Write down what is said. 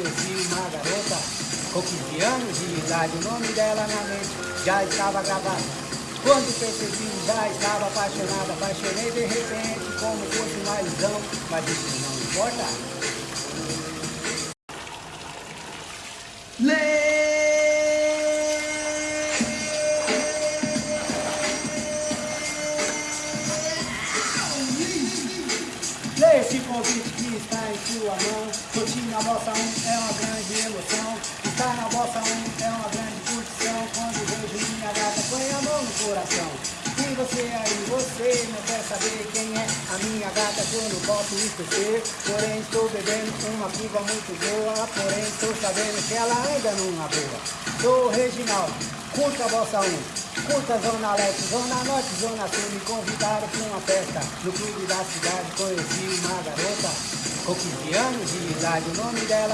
conheci uma garota com 15 anos de idade, o nome dela na mente já estava gravado. Quando percebi, já estava apaixonada, apaixonei de repente como fosse ilusão, mas isso não importa. Leia esse convite que está em sua mão. Curtir na Bossa 1 é uma grande emoção. Estar na Bossa 1 é uma grande curtição. Quando vejo minha gata, põe a mão no coração. E você aí, você não quer saber quem é a minha gata que eu não posso esquecer. Porém estou bebendo uma piva muito boa. Porém estou sabendo que ela anda numa boa. Sou o Reginaldo, curta a Bossa 1. Curta Zona Leste, Zona Norte, Zona Sul. Me convidaram para uma festa no clube da cidade. Conheci uma garota com 15 anos de idade O nome dela